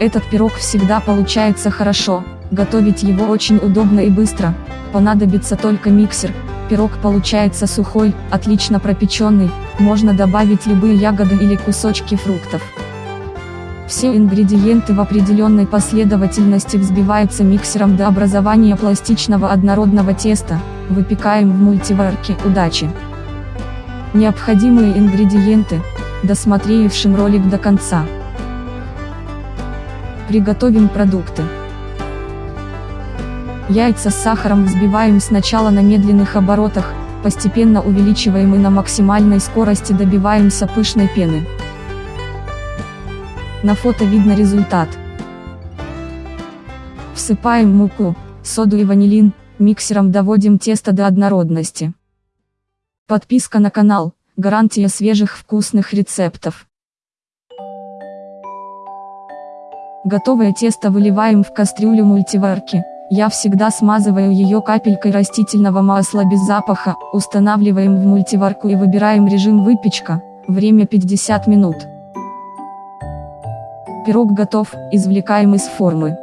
Этот пирог всегда получается хорошо, готовить его очень удобно и быстро, понадобится только миксер, пирог получается сухой, отлично пропеченный, можно добавить любые ягоды или кусочки фруктов. Все ингредиенты в определенной последовательности взбиваются миксером до образования пластичного однородного теста, выпекаем в мультиварке, удачи! Необходимые ингредиенты, досмотревшим ролик до конца. Приготовим продукты. Яйца с сахаром взбиваем сначала на медленных оборотах, постепенно увеличиваем и на максимальной скорости добиваемся пышной пены. На фото видно результат. Всыпаем муку, соду и ванилин, миксером доводим тесто до однородности. Подписка на канал, гарантия свежих вкусных рецептов. Готовое тесто выливаем в кастрюлю мультиварки, я всегда смазываю ее капелькой растительного масла без запаха, устанавливаем в мультиварку и выбираем режим выпечка, время 50 минут. Пирог готов, извлекаем из формы.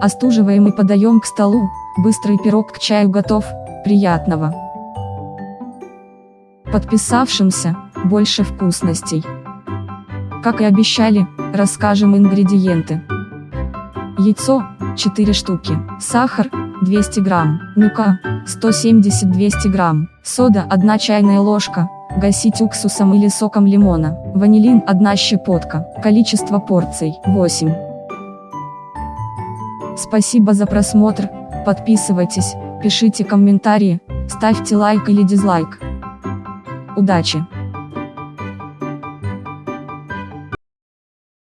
Остуживаем и подаем к столу, быстрый пирог к чаю готов, приятного. Подписавшимся, больше вкусностей. Как и обещали, расскажем ингредиенты. Яйцо, 4 штуки, сахар, 200 грамм, мука, 170-200 грамм, сода 1 чайная ложка, Гасить уксусом или соком лимона. Ванилин 1 щепотка. Количество порций 8. Спасибо за просмотр, подписывайтесь, пишите комментарии, ставьте лайк или дизлайк. Удачи!